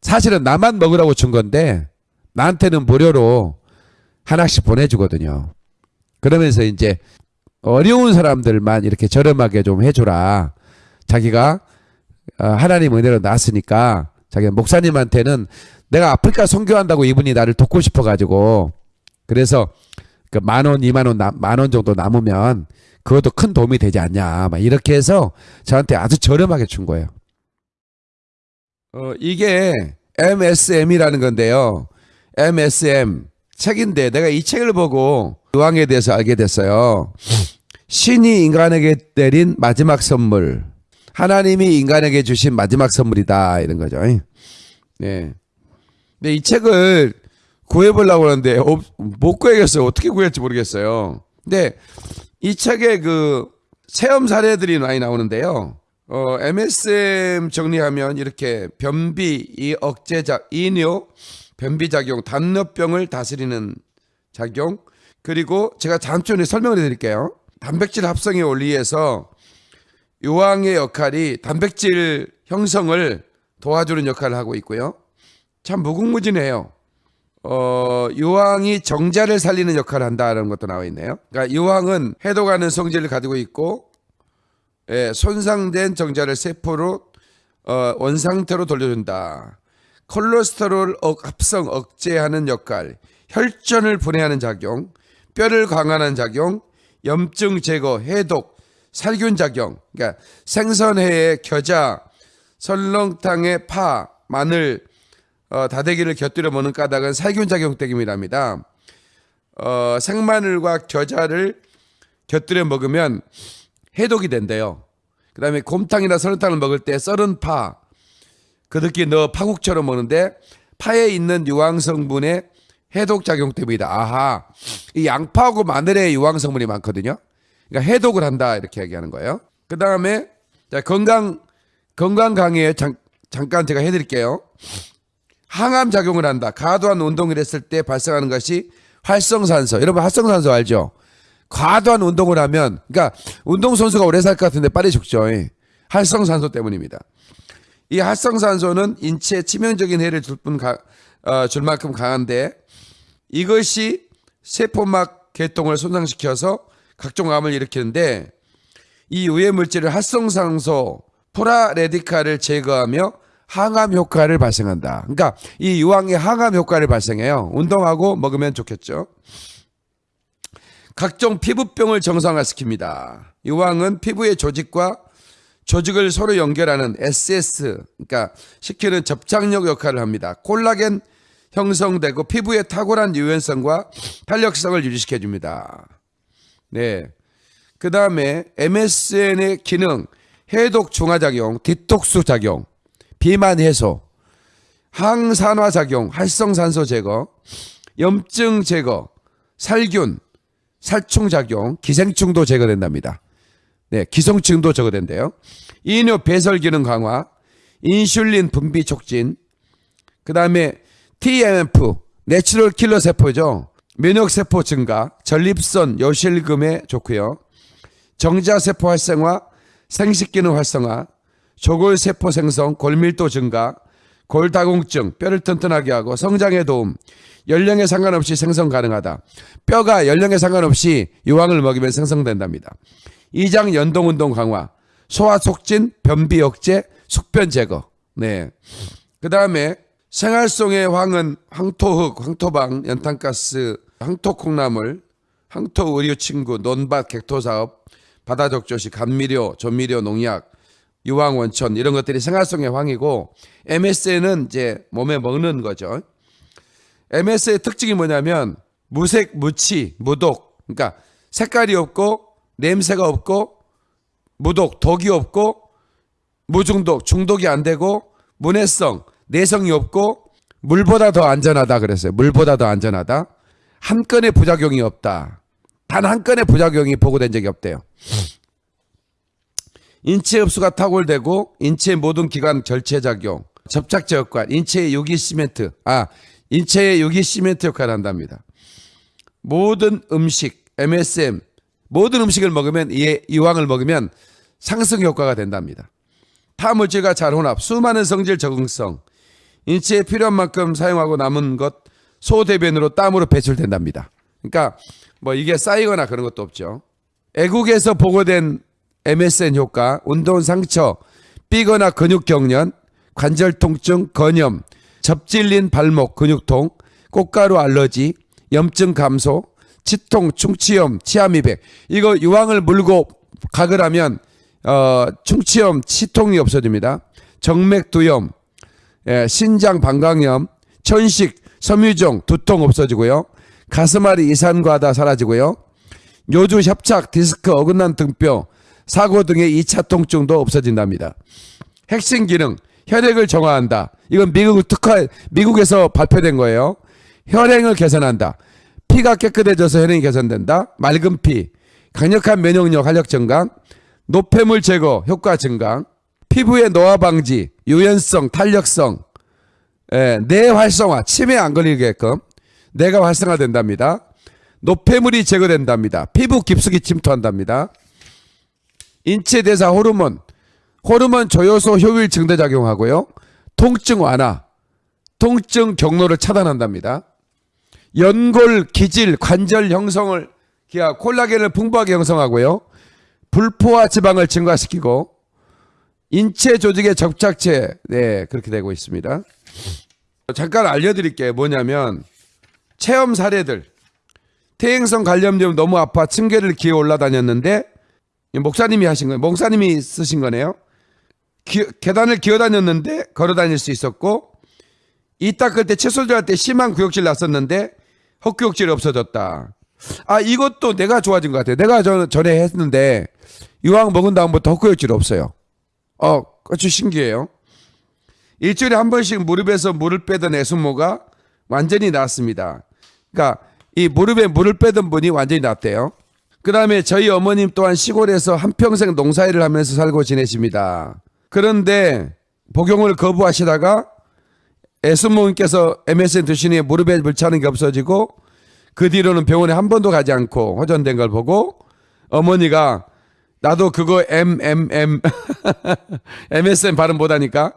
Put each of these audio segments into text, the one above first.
사실은 나만 먹으라고 준 건데 나한테는 무료로 하나씩 보내주거든요. 그러면서 이제 어려운 사람들만 이렇게 저렴하게 좀 해주라. 자기가 어, 하나님 은혜로 났으니까 자기 목사님한테는 내가 아프리카 선교한다고 이분이 나를 돕고 싶어가지고 그래서 그 만 원, 이만 원, 만 원 정도 남으면 그것도 큰 도움이 되지 않냐. 막 이렇게 해서 저한테 아주 저렴하게 준 거예요. 어, 이게 MSM이라는 건데요. MSM 책인데 내가 이 책을 보고 유황에 대해서 알게 됐어요. 신이 인간에게 내린 마지막 선물. 하나님이 인간에게 주신 마지막 선물이다. 이런 거죠. 네. 근데 이 책을 구해보려고 하는데 어, 못 구해겠어요. 어떻게 구할지 모르겠어요. 근데 이 책에 그 체험 사례들이 많이 나오는데요. 어, MSM 정리하면 이렇게 변비, 이 억제작, 이뇨, 변비 작용, 당뇨병을 다스리는 작용, 그리고 제가 잠시 설명을 해드릴게요. 단백질 합성에 올리해서 요항의 역할이 단백질 형성을 도와주는 역할을 하고 있고요. 참 무궁무진해요. 어, 요항이 정자를 살리는 역할을 한다는 것도 나와 있네요. 그러니까 요항은 해독하는 성질을 가지고 있고 예, 손상된 정자를 세포로 어, 원상태로 돌려준다. 콜레스테롤 억, 합성 억제하는 역할, 혈전을 분해하는 작용, 뼈를 강화하는 작용, 염증 제거, 해독, 살균 작용. 그러니까 생선회의 겨자, 설렁탕의 파, 마늘, 어, 다대기를 곁들여 먹는 까닭은 살균 작용 때문이랍니다. 어, 생마늘과 겨자를 곁들여 먹으면 해독이 된대요. 그 다음에 곰탕이나 설렁탕을 먹을 때 썰은 파, 그득히 넣어 파국처럼 먹는데 파에 있는 유황 성분의 해독 작용 때문이다. 아하, 이 양파하고 마늘에 유황 성분이 많거든요. 그러니까 해독을 한다 이렇게 얘기하는 거예요. 그 다음에 건강 건강 강의에 잠, 잠깐 제가 해드릴게요. 항암 작용을 한다. 과도한 운동을 했을 때 발생하는 것이 활성산소. 여러분 활성산소 알죠? 과도한 운동을 하면, 그러니까 운동선수가 오래 살 것 같은데 빨리 죽죠. 활성산소 때문입니다. 이 활성산소는 인체에 치명적인 해를 줄, 뿐 가, 어, 줄 만큼 강한데 이것이 세포막 계통을 손상시켜서 각종 암을 일으키는데 이 유해 물질을 활성산소 프라레디칼을 제거하며 항암 효과를 발생한다. 그러니까 이 유황이 항암 효과를 발생해요. 운동하고 먹으면 좋겠죠. 각종 피부병을 정상화시킵니다. 유황은 피부의 조직과 조직을 서로 연결하는 SS, 그러니까 시키는 접착력 역할을 합니다. 콜라겐 형성되고 피부의 탁월한 유연성과 탄력성을 유지시켜 줍니다. 네. 그 다음에 MSN의 기능, 해독 중화작용, 디톡스 작용, 비만 해소, 항산화 작용, 활성산소 제거, 염증 제거, 살균, 살충 작용, 기생충도 제거된답니다. 네, 기생충도 제거된대요. 이뇨 배설 기능 강화, 인슐린 분비 촉진, 그 다음에 TMF, natural killer 세포죠. 면역 세포 증가, 전립선 요실금에 좋고요. 정자세포 활성화, 생식기능 활성화, 조골세포 생성, 골밀도 증가, 골다공증, 뼈를 튼튼하게 하고 성장에 도움, 연령에 상관없이 생성 가능하다. 뼈가 연령에 상관없이 유황을 먹이면 생성된답니다. 이장 연동운동 강화, 소화 촉진, 변비 억제, 숙변 제거. 네. 그 다음에 생활송의 황은 황토흙, 황토방, 연탄가스, 황토콩나물, 황토 의료 친구, 논밭 객토 사업, 바다 적조시, 감미료, 조미료, 농약, 유황 원천 이런 것들이 생활성의 황이고 MSN은 이제 몸에 먹는 거죠. MS의 특징이 뭐냐면 무색, 무치, 무독. 그러니까 색깔이 없고 냄새가 없고 무독, 독이 없고 무중독, 중독이 안 되고 문해성, 내성이 없고 물보다 더 안전하다 그랬어요. 물보다 더 안전하다. 한 건의 부작용이 없다. 단 한 건의 부작용이 보고된 적이 없대요. 인체 흡수가 탁월되고 인체 모든 기관 절체 작용, 접착제 역할, 인체의 유기 시멘트, 아 인체의 유기 시멘트 역할을 한답니다. 모든 음식, MSM, 모든 음식을 먹으면 이 이왕을 먹으면 상승 효과가 된답니다. 타물질과 잘 혼합, 수많은 성질 적응성, 인체에 필요한 만큼 사용하고 남은 것 소대변으로 땀으로 배출된답니다. 그러니까 뭐 이게 쌓이거나 그런 것도 없죠. 애국에서 보고된 MSN 효과, 운동 상처, 삐거나 근육 경련, 관절 통증, 건염, 접질린 발목 근육통, 꽃가루 알러지, 염증 감소, 치통, 충치염, 치아미백. 이거 유황을 물고 각을 하면 어, 충치염, 치통이 없어집니다. 정맥두염, 예, 신장 방광염, 천식, 섬유종, 두통 없어지고요. 가슴앓이 이산과다 사라지고요. 요주 협착, 디스크, 어긋난 등뼈, 사고 등의 2차 통증도 없어진답니다. 핵심 기능 혈액을 정화한다. 이건 미국 특화 미국에서 발표된 거예요. 혈행을 개선한다. 피가 깨끗해져서 혈행이 개선된다. 맑은 피, 강력한 면역력 활력 증강, 노폐물 제거 효과 증강, 피부의 노화 방지, 유연성, 탄력성, 예, 뇌 활성화, 치매 안 걸리게끔 뇌가 활성화된답니다. 노폐물이 제거된답니다. 피부 깊숙이 침투한답니다. 인체 대사 호르몬, 호르몬 조효소 효율 증대 작용하고요. 통증 완화, 통증 경로를 차단한답니다. 연골, 기질, 관절 형성을 기하 콜라겐을 풍부하게 형성하고요. 불포화 지방을 증가시키고 인체 조직의 접착체 네 그렇게 되고 있습니다. 잠깐 알려드릴게요. 뭐냐면 체험 사례들 퇴행성 관련염 너무 아파 층계를 기어 올라다녔는데 이 목사님이 하신 거예요. 목사님이 쓰신 거네요. 기- 계단을 기어 다녔는데 걸어 다닐 수 있었고 이 닦을 때 칫솔질할 때 심한 구역질 났었는데 헛구역질이 없어졌다. 아 이것도 내가 좋아진 것 같아요. 내가 전, 전에 했는데 유황 먹은 다음부터 헛구역질 없어요. 어, 아주 신기해요. 일주일에 한 번씩 무릎에서 물을 빼던 애순모가 완전히 낫습니다. 그러니까 이 무릎에 물을 빼던 분이 완전히 낫대요. 그 다음에 저희 어머님 또한 시골에서 한평생 농사일을 하면서 살고 지내십니다. 그런데 복용을 거부하시다가 애순모님께서 MSN 드시니 무릎에 물 차는 게 없어지고 그 뒤로는 병원에 한 번도 가지 않고 호전된 걸 보고 어머니가 나도 그거 MMM MSN 발음 못하니까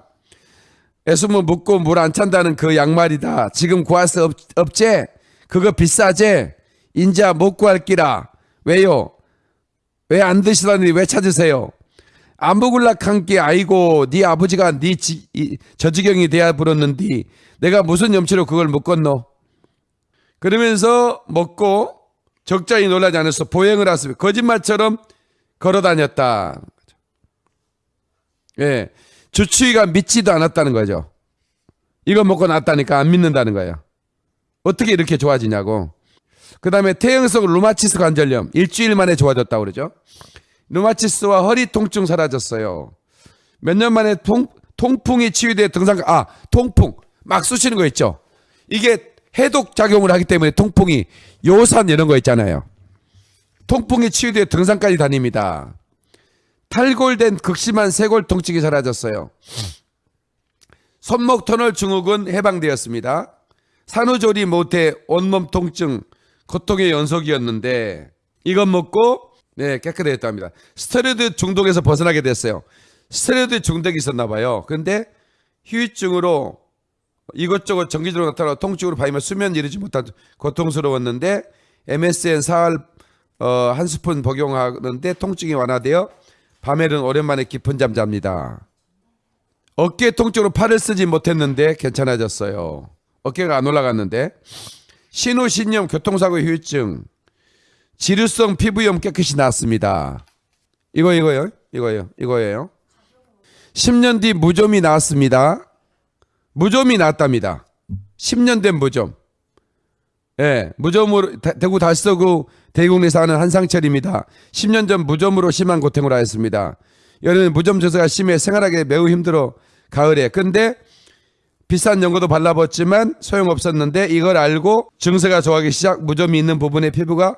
애수모 묻고 물 안 찬다는 그 양말이다. 지금 구할 수 없, 없제? 그거 비싸제? 인자 못 구할 끼라. 왜요? 왜 안 드시다니 왜 찾으세요? 안 먹을라 한게 아이고 네 아버지가 네 지, 이, 저지경이 돼야 불었는디 내가 무슨 염치로 그걸 못 건너? 그러면서 먹고 적잖이 놀라지 않았어. 보행을 하습니다. 거짓말처럼 걸어 다녔다. 예. 주치의가 믿지도 않았다는 거죠. 이거 먹고 났다니까 안 믿는다는 거예요. 어떻게 이렇게 좋아지냐고. 그 다음에 태형성 루마티스 관절염. 일주일 만에 좋아졌다고 그러죠. 루마티스와 허리 통증 사라졌어요. 몇 년 만에 통, 통풍이 치유돼 등산, 아, 통풍. 막 쑤시는 거 있죠. 이게 해독 작용을 하기 때문에 통풍이 요산 이런 거 있잖아요. 통풍이 치유돼 등산까지 다닙니다. 탈골된 극심한 쇄골 통증이 사라졌어요. 손목 터널 증후군 해방되었습니다. 산후조리 못해 온몸 통증, 고통의 연속이었는데 이것 먹고 네 깨끗해졌답니다. 스테로이드 중독에서 벗어나게 됐어요. 스테로이드 중독이 있었나 봐요. 근데 휴유증으로 이것저것 정기적으로 나타나 통증으로 발면 수면 이르지 못한 고통스러웠는데 MSN 사흘 어, 한 스푼 복용하는데 통증이 완화되어 밤에는 오랜만에 깊은 잠 잡니다. 어깨 통증으로 팔을 쓰지 못했는데 괜찮아졌어요. 어깨가 안 올라갔는데 신우신염 교통사고 후유증 지루성 피부염 깨끗이 나았습니다. 이거 이거요? 이거요. 이거예요. 10년 뒤 무좀이 나왔습니다. 무좀이 나왔답니다. 10년 된 무좀. 예, 무좀으로 대- 대구 달서구 대국내 사는 한상철입니다. 10년 전 무좀으로 심한 고통을 하였습니다. 여름에 무좀 증세가 심해 생활하기 매우 힘들어 가을에. 근데 비싼 연고도 발라봤지만 소용없었는데 이걸 알고 증세가 좋아하기 시작 무좀이 있는 부분의 피부가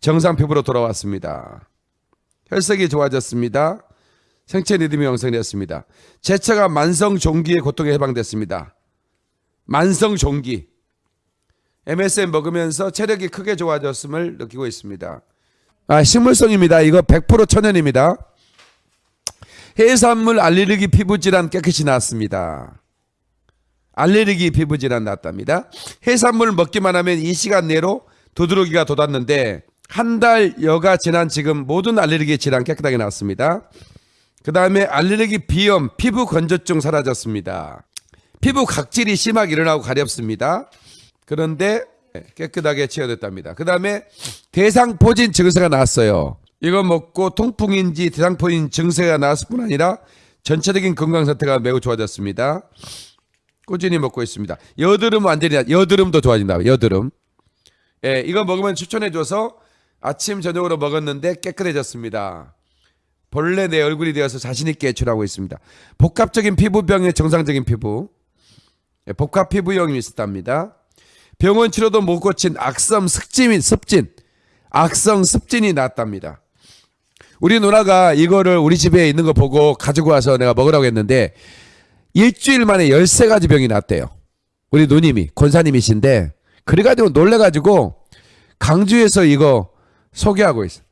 정상 피부로 돌아왔습니다. 혈색이 좋아졌습니다. 생체 리듬이 형성되었습니다. 제처가 만성 종기의 고통에 해방됐습니다. 만성 종기. MSM 먹으면서 체력이 크게 좋아졌음을 느끼고 있습니다. 아, 식물성입니다. 이거 100% 천연입니다. 해산물 알레르기 피부 질환 깨끗이 나았습니다. 알레르기 피부 질환 났답니다. 해산물 먹기만 하면 이 시간 내로 두드러기가 돋았는데 한 달 여가 지난 지금 모든 알레르기 질환 깨끗하게 나왔습니다. 그 다음에 알레르기 비염, 피부 건조증 사라졌습니다. 피부 각질이 심하게 일어나고 가렵습니다. 그런데 깨끗하게 치유됐답니다. 그 다음에 대상포진 증세가 나왔어요. 이거 먹고 통풍인지 대상포진 증세가 나왔을 뿐 아니라 전체적인 건강 상태가 매우 좋아졌습니다. 꾸준히 먹고 있습니다. 여드름 완전히 여드름도 좋아진다. 여드름. 예, 이거 먹으면 추천해줘서 아침 저녁으로 먹었는데 깨끗해졌습니다. 본래 내 얼굴이 되어서 자신 있게 외출하고 있습니다. 복합적인 피부병의 정상적인 피부. 예, 복합 피부염이 있었답니다. 병원 치료도 못 고친 악성 습진이 습진, 악성 습진이 났답니다. 우리 누나가 이거를 우리 집에 있는 거 보고 가지고 와서 내가 먹으라고 했는데 일주일 만에 13가지 병이 났대요. 우리 누님이 권사님이신데 그래가지고 놀래가지고 강주에서 이거 소개하고 있어.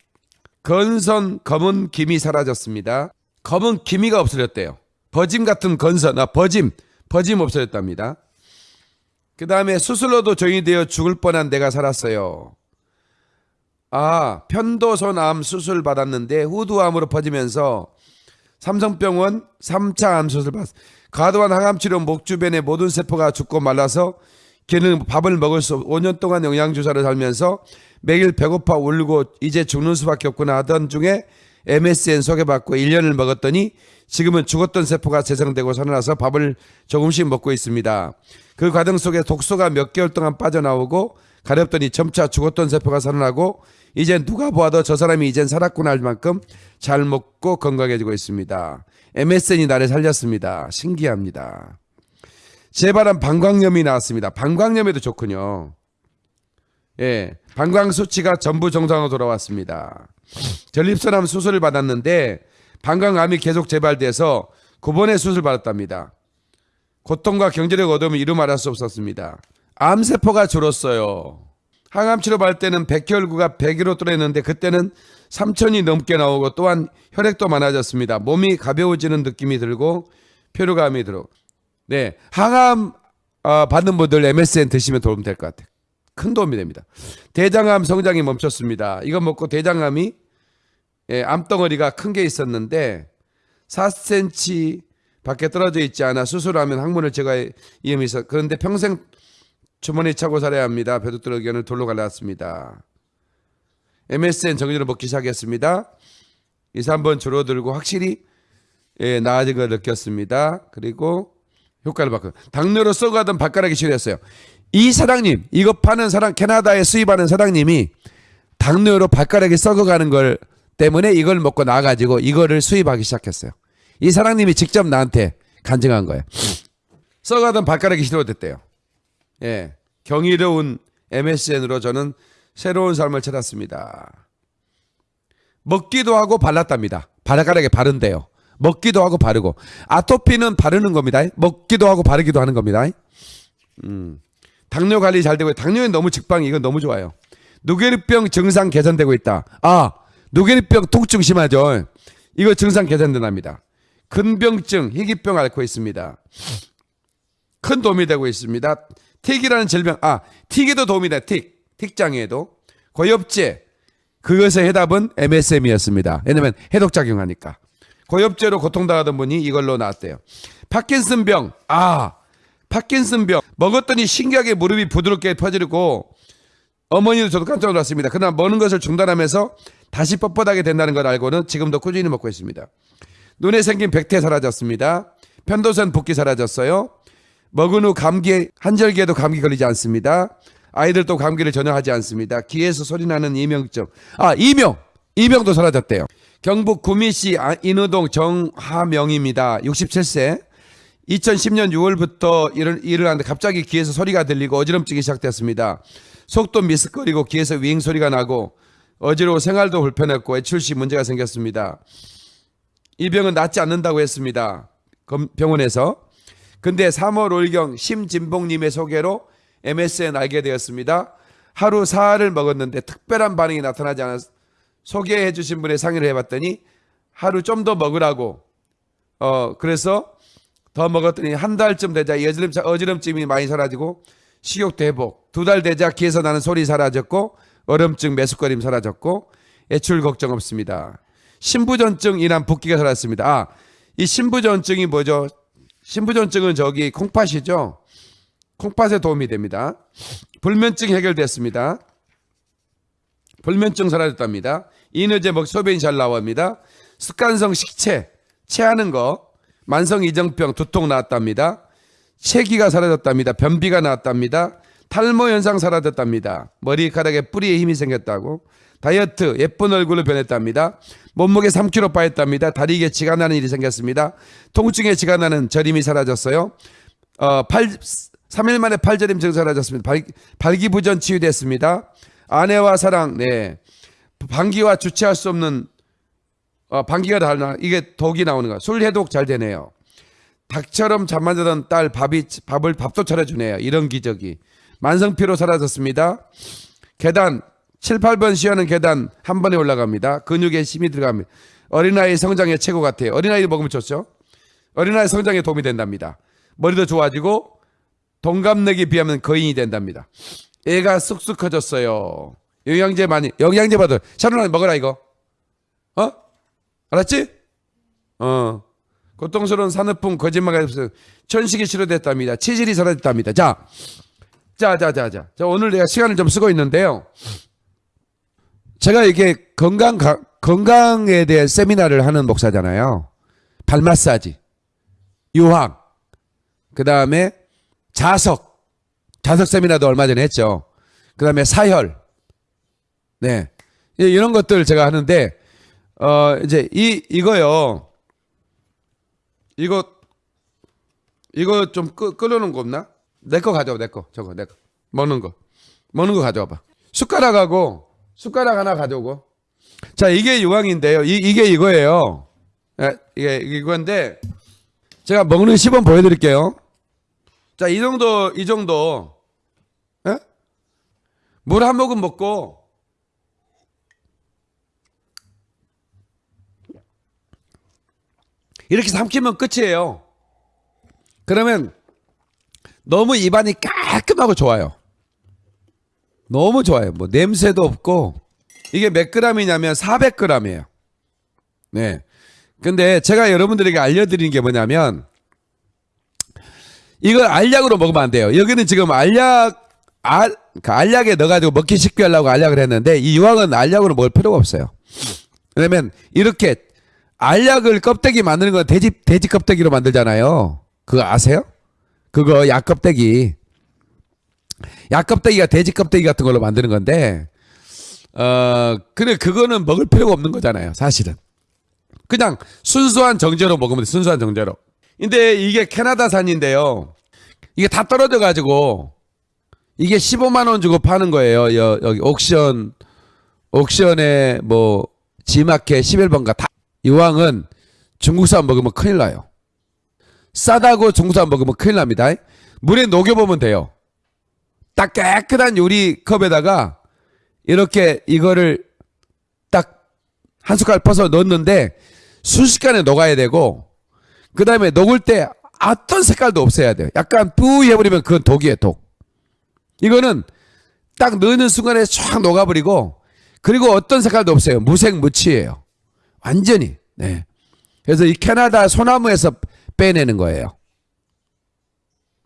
건선 검은 김이 사라졌습니다. 검은 기미가 없어졌대요. 버짐 같은 건선, 아 버짐, 버짐 없어졌답니다. 그 다음에 수술로도 종이 되어 죽을 뻔한 내가 살았어요. 아, 편도선암 수술 받았는데 후두암으로 퍼지면서 삼성병원 3차 암 수술 받았. 과도한 항암 치료 목 주변의 모든 세포가 죽고 말라서 걔는 밥을 먹을 수 없, 5년 동안 영양 주사를 살면서 매일 배고파 울고 이제 죽는 수밖에 없구나 하던 중에 MSN 소개받고 1년을 먹었더니 지금은 죽었던 세포가 재생되고 살아나서 밥을 조금씩 먹고 있습니다. 그 과정 속에 독소가 몇 개월 동안 빠져나오고 가렵더니 점차 죽었던 세포가 살아나고 이제 누가 보아도 저 사람이 이젠 살았구나 할 만큼 잘 먹고 건강해지고 있습니다. MSN이 나를 살렸습니다. 신기합니다. 재발한 방광염이 나왔습니다. 방광염에도 좋군요. 예, 방광 수치가 전부 정상으로 돌아왔습니다. 전립선암 수술을 받았는데 방광암이 계속 재발돼서 9번의 수술 받았답니다. 고통과 경제력 어려움을 이루 말할 수 없었습니다. 암세포가 줄었어요. 항암 치료 받을 때는 백혈구가 100으로 뚫었는데 그때는 3천이 넘게 나오고 또한 혈액도 많아졌습니다. 몸이 가벼워지는 느낌이 들고 피로감이 들어. 네, 항암 어, 받는 분들 MSN 드시면 도움 될 것 같아요. 큰 도움이 됩니다. 대장암 성장이 멈췄습니다. 이거 먹고 대장암이 예, 암덩어리가 큰 게 있었는데 4cm 밖에 떨어져 있지 않아 수술하면 항문을 제거할 위험이 있어. 그런데 평생 주머니 차고 살아야 합니다. 배도뚫어 견을 돌로 갈랐습니다. MSN 정리로 먹기 시작했습니다. 2, 3번 줄어들고 확실히 예, 나아진 걸 느꼈습니다. 그리고 효과를 봤고 당뇨로 썩어가던 발가락이 치료했어요. 이 사장님 이거 파는 사람 캐나다에 수입하는 사장님이 당뇨로 발가락이 썩어가는 걸 때문에 이걸 먹고 나가지고 이거를 수입하기 시작했어요. 이 사장님이 직접 나한테 간증한 거예요. 썩어가던 발가락이 치료됐대요. 예, 경이로운 MSN으로 저는 새로운 삶을 찾았습니다. 먹기도 하고 발랐답니다. 발가락에 바른대요. 먹기도 하고 바르고 아토피는 바르는 겁니다. 먹기도 하고 바르기도 하는 겁니다. 음. 당뇨 관리 잘 되고 당뇨에 너무 직방이 이건 너무 좋아요. 누게리병 증상 개선되고 있다. 아 누게리병 통증 심하죠. 이거 증상 개선된답니다. 근병증 희귀병 앓고 있습니다. 큰 도움이 되고 있습니다. 틱이라는 질병 아 틱에도 도움이 돼. 틱 틱장애에도 고엽제 그것의 해답은 MSM이었습니다. 왜냐면 해독작용하니까. 고엽제로 고통당하던 분이 이걸로 나왔대요. 파킨슨병. 아, 파킨슨병. 먹었더니 신기하게 무릎이 부드럽게 퍼지고 어머니도 저도 깜짝 놀랐습니다. 그러나 먹는 것을 중단하면서 다시 뻣뻣하게 된다는 걸 알고는 지금도 꾸준히 먹고 있습니다. 눈에 생긴 백태 사라졌습니다. 편도선 붓기 사라졌어요. 먹은 후 감기 한절기에도 감기 걸리지 않습니다. 아이들도 감기를 전혀 하지 않습니다. 귀에서 소리 나는 이명증. 아, 이명. 이명도 사라졌대요. 경북 구미시 아, 인우동 정하명입니다. 67세. 2010년 6월부터 일을, 일을 하는데 갑자기 귀에서 소리가 들리고 어지럼증이 시작됐습니다. 속도 미스거리고 귀에서 윙 소리가 나고 어지러워 생활도 불편했고 외출 시 문제가 생겼습니다. 이 병은 낫지 않는다고 했습니다. 병원에서. 근데 3월 올경 심진봉님의 소개로 MSN 알게 되었습니다. 하루 사흘을 먹었는데 특별한 반응이 나타나지 않았 소개해 주신 분의 상의를 해봤더니 하루 좀 더 먹으라고 어 그래서 더 먹었더니 한 달쯤 되자 어지럼, 어지럼증이 많이 사라지고 식욕도 회복. 두 달 되자 귀에서 나는 소리 사라졌고 얼음증, 매숙거림 사라졌고 애출 걱정 없습니다. 신부전증 인한 붓기가 사라졌습니다. 아, 이 신부전증이 뭐죠? 신부전증은 저기 콩팥이죠. 콩팥에 도움이 됩니다. 불면증 해결됐습니다. 불면증 사라졌답니다. 이너제 먹 소변이 잘 나옵니다. 습관성 식체, 체하는 거, 만성 이정병 두통 나왔답니다. 체기가 사라졌답니다. 변비가 나왔답니다. 탈모 현상 사라졌답니다. 머리카락에 뿌리에 힘이 생겼다고. 다이어트 예쁜 얼굴로 변했답니다. 몸무게 3kg 빠졌답니다. 다리 개치가 나는 일이 생겼습니다. 통증에 치가 나는 저림이 사라졌어요. 어, 8, 3일 만에 팔저림 증 사라졌습니다. 발, 발기부전 치유됐습니다. 아내와 사랑, 네. 방기와 주체할 수 없는 어, 방기가 달라 이게 독이 나오는 거야. 술 해독 잘 되네요. 닭처럼 잠만 자던 딸 밥이 밥을 밥도 차려주네요. 이런 기적이 만성피로 사라졌습니다. 계단 7, 8번 쉬하는 계단 한 번에 올라갑니다. 근육에 힘이 들어갑니다. 어린아이 성장에 최고 같아요. 어린아이 먹으면 좋죠. 어린아이 성장에 도움이 된답니다. 머리도 좋아지고 동갑내기 비하면 거인이 된답니다. 애가 쑥쑥 커졌어요. 영양제 많이 영양제 받아. 샤론아 먹어라 이거. 어? 알았지? 어. 고통스러운 산후풍 거짓말이 없어요. 천식이 치료됐답니다. 치질이 사라졌답니다. 자, 자, 자, 자, 자. 자, 오늘 내가 시간을 좀 쓰고 있는데요. 제가 이게 건강 가- 건강에 대해 세미나를 하는 목사잖아요. 발 마사지, 유황, 그 다음에 자석, 자석 세미나도 얼마 전에 했죠. 그 다음에 사혈, 네, 이- 이런 것들 제가 하는데 어 이제 이 이거요. 이거 이거 좀 끄, 끓여놓은 거 없나? 내 거 가져와 내 거 저거 내 거 먹는 거 먹는 거 가져와 봐. 숟가락하고 숟가락 하나 가져오고. 자 이게 유황인데요. 이, 이게 이거예요. 예, 이게 이건데 제가 먹는 시범 보여드릴게요. 자 이 정도 이 정도 예? 물 한 모금 먹고 이렇게 삼키면 끝이에요. 그러면 너무 입안이 깔끔하고 좋아요. 너무 좋아요. 뭐 냄새도 없고 이게 몇 그램이냐면 400g이에요. 네. 근데 제가 여러분들에게 알려드리는 게 뭐냐면 이걸 알약으로 먹으면 안 돼요. 여기는 지금 알약 알, 그 알약에 넣어가지고 먹기 쉽게 하려고 알약을 했는데 이 유황은 알약으로 먹을 필요가 없어요. 왜냐면 이렇게 알약을 껍데기 만드는 건 돼지 돼지 껍데기로 만들잖아요. 그거 아세요? 그거 약 껍데기. 약 껍데기가 돼지 껍데기 같은 걸로 만드는 건데 어 근데 그거는 먹을 필요가 없는 거잖아요. 사실은. 그냥 순수한 정제로 먹으면 돼. 순수한 정제로. 근데 이게 캐나다산인데요. 이게 다 떨어져 가지고 이게 15만 원 주고 파는 거예요. 여, 여기 옥션 옥션에 뭐 지마켓 11번가 다 이왕은 중국산 먹으면 큰일 나요. 싸다고 중국산 먹으면 큰일 납니다. 물에 녹여보면 돼요. 딱 깨끗한 요리 컵에다가 이렇게 이거를 딱 한 숟갈 퍼서 넣었는데 순식간에 녹아야 되고 그 다음에 녹을 때 어떤 색깔도 없애야 돼요. 약간 뿌이 해버리면 그건 독이에요, 독. 이거는 딱 넣는 순간에 쫙 녹아버리고 그리고 어떤 색깔도 없어요. 무색 무취예요. 완전히. 네. 그래서 이 캐나다 소나무에서 빼내는 거예요.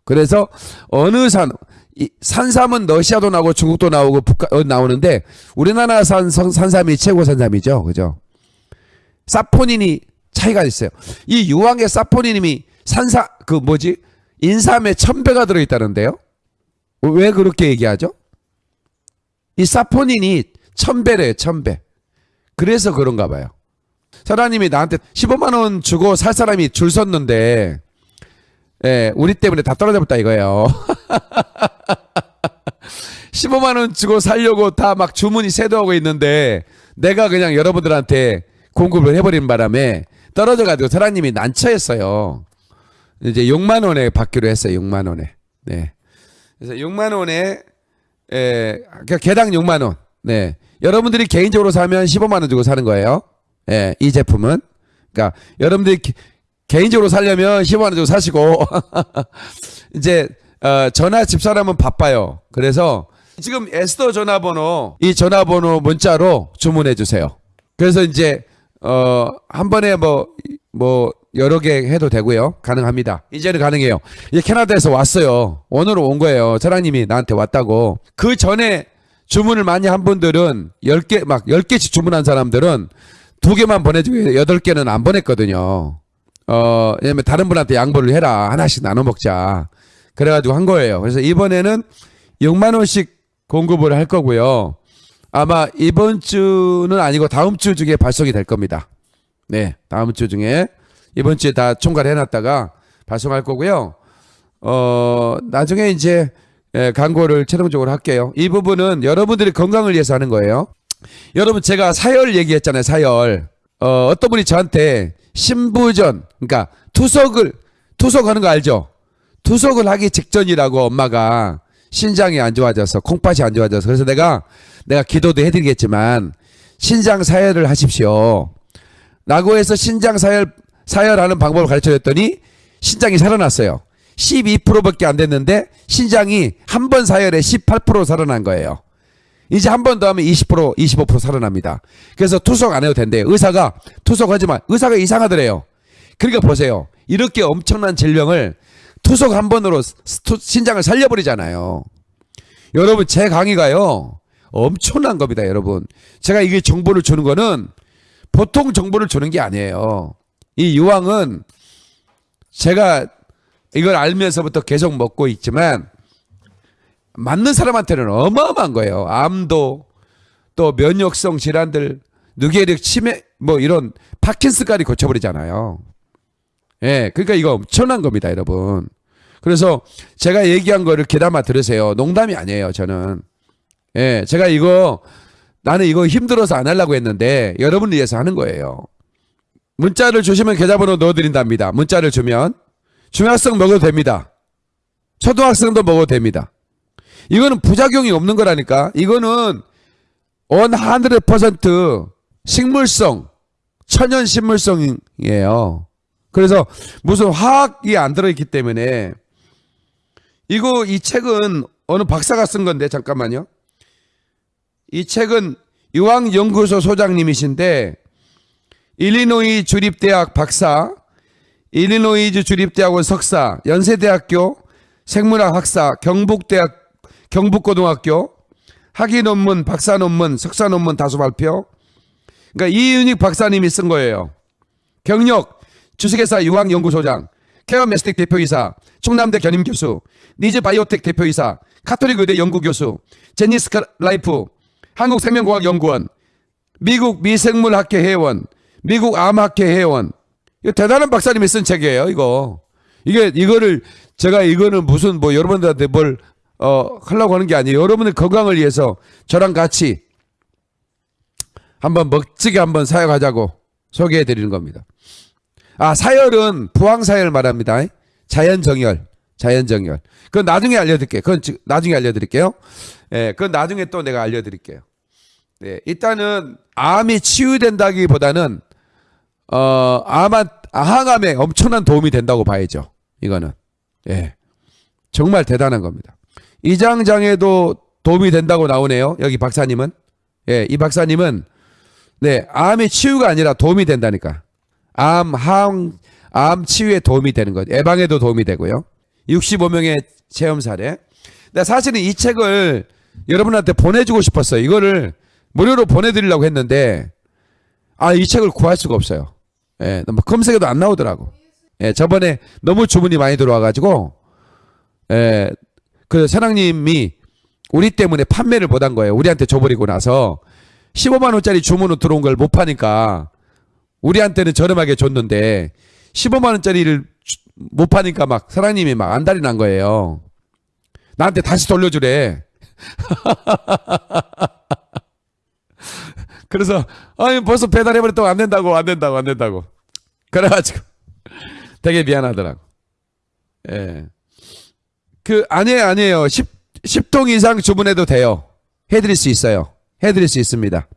그래서 어느 산, 이 산삼은 러시아도 나오고 중국도 나오고 북한 어, 나오는데 우리나라 산 산- 산삼이 최고 산삼이죠. 그죠? 사포닌이 차이가 있어요. 이 유황의 사포닌이 산사 그 뭐지? 인삼에 천 배가 들어 있다는데요. 왜 그렇게 얘기하죠? 이 사포닌이 천 배래요, 천 배. 그래서 그런가 봐요. 사장님이 나한테 15만 원 주고 살 사람이 줄 섰는데 예, 우리 때문에 다 떨어져 버렸다 이거예요. 15만 원 주고 살려고 다 막 주문이 세도하고 있는데 내가 그냥 여러분들한테 공급을 해버린 바람에 떨어져 가지고 사장님이 난처했어요. 이제 6만 원에 받기로 했어요. 6만 원에. 네. 그래서 6만 원에 에, 그러니까 개당 6만 원. 네. 여러분들이 개인적으로 사면 15만 원 주고 사는 거예요. 예, 이 제품은. 그러니까 여러분들이 개- 개인적으로 살려면 15만 원 정도 사시고 이제 어, 전화 집사람은 바빠요. 그래서 지금 에스더 전화번호 이 전화번호 문자로 주문해 주세요. 그래서 이제 어, 한 번에 뭐뭐 여러 개 해도 되고요. 가능합니다. 이제는 가능해요. 이제 캐나다에서 왔어요. 오늘 온 거예요. 사장님이 나한테 왔다고. 그 전에 주문을 많이 한 분들은 10개 막 10개씩 주문한 사람들은 두 개만 보내주고 8개는 안 보냈거든요. 어, 왜냐면 다른 분한테 양보를 해라. 하나씩 나눠 먹자. 그래가지고 한 거예요. 그래서 이번에는 6만 원씩 공급을 할 거고요. 아마 이번 주는 아니고 다음 주 중에 발송이 될 겁니다. 네, 다음 주 중에 이번 주에 다 총괄해 놨다가 발송할 거고요. 어, 나중에 이제 예, 광고를 최종적으로 할게요. 이 부분은 여러분들의 건강을 위해서 하는 거예요. 여러분 제가 사열 얘기했잖아요. 사열. 어, 어떤 분이 저한테 신부전, 그러니까 투석을 투석하는 거 알죠? 투석을 하기 직전이라고 엄마가 신장이 안 좋아져서 콩팥이 안 좋아져서 그래서 내가 내가 기도도 해드리겠지만 신장 사열을 하십시오. 라고 해서 신장 사열 사열하는 방법을 가르쳐줬더니 신장이 살아났어요. 12%밖에 안 됐는데 신장이 한 번 사열에 18% 살아난 거예요. 이제 한 번 더 하면 20% 25% 살아납니다. 그래서 투석 안 해도 된대요. 의사가 투석하지 마. 의사가 이상하더래요. 그러니까 보세요. 이렇게 엄청난 질병을 투석 한 번으로 신장을 살려버리잖아요. 여러분 제 강의가요 엄청난 겁니다, 여러분. 제가 이게 정보를 주는 거는 보통 정보를 주는 게 아니에요. 이 유황은 제가 이걸 알면서부터 계속 먹고 있지만 맞는 사람한테는 어마어마한 거예요. 암도 또 면역성 질환들, 뇌계력 치매 뭐 이런 파킨스까지 고쳐버리잖아요. 예, 그러니까 이거 엄청난 겁니다, 여러분. 그래서 제가 얘기한 거를 귀담아 들으세요. 농담이 아니에요, 저는. 예, 제가 이거 나는 이거 힘들어서 안 하려고 했는데 여러분을 위해서 하는 거예요. 문자를 주시면 계좌번호 넣어드린답니다. 문자를 주면 중학생 먹어도 됩니다. 초등학생도 먹어도 됩니다. 이거는 부작용이 없는 거라니까. 이거는 원100% 식물성, 천연 식물성이에요. 그래서 무슨 화학이 안 들어있기 때문에 이거 이 책은 어느 박사가 쓴 건데 잠깐만요. 이 책은 유황연구소 소장님이신데 일리노이 주립대학 박사, 일리노이주 주립대학원 석사, 연세대학교 생물학 학사, 경북대학 경북고등학교 학위 논문, 박사 논문, 석사 논문 다수 발표. 그러니까 이윤익 박사님이 쓴 거예요. 경력 주식회사 유황연구소장, 케어 메스텍 대표이사, 충남대 겸임교수, 니즈 바이오텍 대표이사, 카톨릭 의대 연구교수, 제니스카 라이프, 한국생명공학연구원, 미국 미생물학회 회원, 미국 암학회 회원. 이거 대단한 박사님이 쓴 책이에요, 이거. 이게, 이거를, 제가 이거는 무슨 뭐 여러분들한테 뭘, 어, 하려고 하는 게 아니에요. 여러분의 건강을 위해서 저랑 같이 한번 멋지게 한번 사용하자고 소개해 드리는 겁니다. 아, 사열은 부황사열 말합니다. 자연정열. 자연정열. 그건 나중에 알려드릴게요. 그건 지- 나중에 알려드릴게요. 예, 그건 나중에 또 내가 알려드릴게요. 네, 일단은 암이 치유된다기보다는 어, 암한, 항암에 엄청난 도움이 된다고 봐야죠. 이거는. 예. 정말 대단한 겁니다. 이장장에도 도움이 된다고 나오네요. 여기 박사님은. 예, 이 박사님은 네, 암의 치유가 아니라 도움이 된다니까. 암, 항, 암 치유에 도움이 되는 거죠. 예방에도 도움이 되고요. 65명의 체험 사례. 근데 사실은 이 책을 여러분한테 보내주고 싶었어요. 이거를 무료로 보내드리려고 했는데, 아, 이 책을 구할 수가 없어요. 예, 뭐 검색해도 안 나오더라고. 예, 저번에 너무 주문이 많이 들어와가지고, 예, 그 사장님이 우리 때문에 판매를 못한 거예요. 우리한테 줘버리고 나서 15만 원짜리 주문으로 들어온 걸 못 파니까 우리한테는 저렴하게 줬는데 15만 원짜리를 주- 못 파니까 막 사장님이 막 안달이 난 거예요. 나한테 다시 돌려주래. 그래서 아니 벌써 배달해버렸다고 안 된다고 안 된다고 안 된다고. 그래가지고 되게 미안하더라고. 예. 그 아니에요 아니에요 10, 10통 이상 주문해도 돼요 해드릴 수 있어요 해드릴 수 있습니다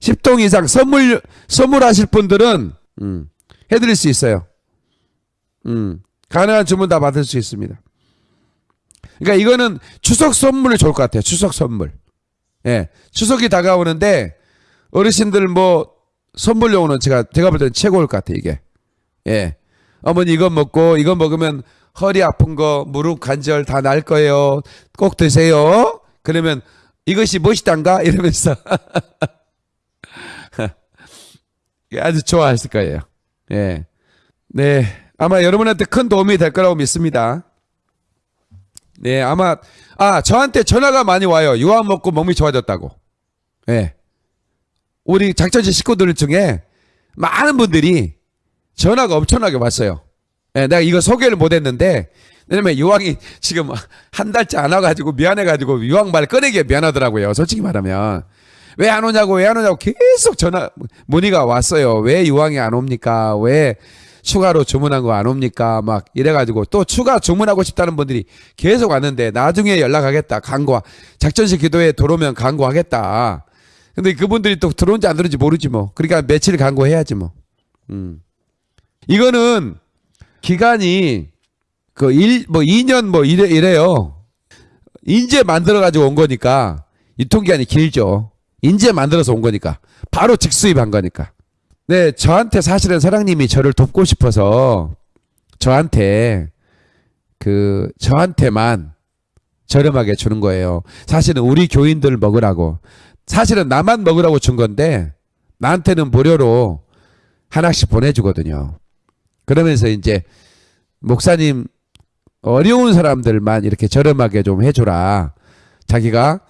10통 이상 선물 선물하실 분들은 음, 해드릴 수 있어요 음, 가능한 주문 다 받을 수 있습니다. 그러니까 이거는 추석 선물이 좋을 것 같아요. 추석 선물. 예, 추석이 다가오는데 어르신들 뭐 선물용으로는 제가 제가 볼 때는 최고일 것 같아요. 이게. 예, 어머니 이거 먹고 이거 먹으면 허리 아픈 거 무릎 관절 다 날 거예요. 꼭 드세요. 그러면 이것이 무엇이단가 이러면서 아주 좋아하실 거예요. 예. 네. 아마 여러분한테 큰 도움이 될 거라고 믿습니다. 네, 아마, 아, 저한테 전화가 많이 와요. 유황 먹고 몸이 좋아졌다고. 예. 우리 작전지 식구들 중에 많은 분들이 전화가 엄청나게 왔어요. 예, 내가 이거 소개를 못 했는데, 왜냐면 유황이 지금 한 달째 안 와가지고 미안해가지고 유황 말 꺼내기에 미안하더라고요. 솔직히 말하면. 왜 안 오냐고, 왜 안 오냐고 계속 전화, 문의가 왔어요. 왜 유황이 안 옵니까? 왜 추가로 주문한 거 안 옵니까? 막 이래가지고 또 추가 주문하고 싶다는 분들이 계속 왔는데 나중에 연락하겠다. 강구, 작전식 기도에 들어오면 강구하겠다. 근데 그분들이 또 들어온지 안 들어온지 모르지 뭐. 그러니까 며칠 강구해야지 뭐. 음. 이거는 기간이 그 일, 뭐 2년 뭐 이래, 이래요. 인제 만들어 가지고 온 거니까 유통기한이 길죠. 인제 만들어서 온 거니까. 바로 직수입한 거니까. 네, 저한테 사실은 사장님이 저를 돕고 싶어서 저한테 그 저한테만 저렴하게 주는 거예요. 사실은 우리 교인들 먹으라고. 사실은 나만 먹으라고 준 건데 나한테는 무료로 하나씩 보내주거든요. 그러면서 이제 목사님 어려운 사람들만 이렇게 저렴하게 좀 해줘라. 자기가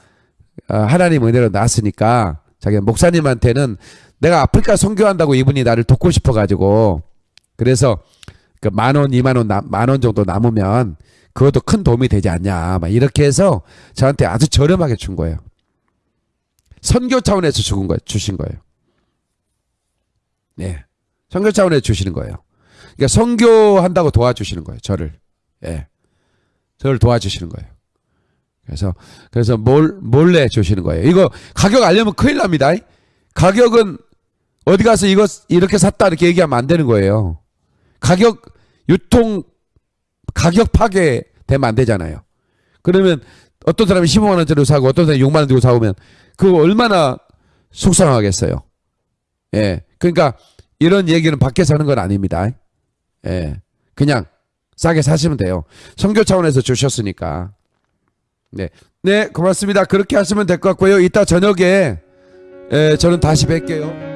어, 하나님 은혜로 났으니까 자기 목사님한테는 내가 아프리카 선교한다고 이분이 나를 돕고 싶어가지고 그래서 그 만 원, 이만 원, 만 원 정도 남으면 그것도 큰 도움이 되지 않냐. 막 이렇게 해서 저한테 아주 저렴하게 준 거예요. 선교 차원에서 죽은 거예요. 주신 거예요. 네. 선교 차원에서 주시는 거예요. 그러니까 선교한다고 도와주시는 거예요. 저를. 예. 저를 도와주시는 거예요. 그래서 그래서 몰 몰래 주시는 거예요. 이거 가격 알려면 큰일 납니다. 가격은 어디 가서 이거 이렇게 샀다 이렇게 얘기하면 안 되는 거예요. 가격 유통 가격 파괴 되면 안 되잖아요. 그러면 어떤 사람이 15만 원짜리 사고 어떤 사람이 6만 원 주고 사오면 그거 얼마나 속상하겠어요. 예. 그러니까 이런 얘기는 밖에서 하는 건 아닙니다. 예. 그냥 싸게 사시면 돼요. 성교 차원에서 주셨으니까. 네. 네, 고맙습니다. 그렇게 하시면 될 것 같고요. 이따 저녁에 에, 저는 다시 뵐게요.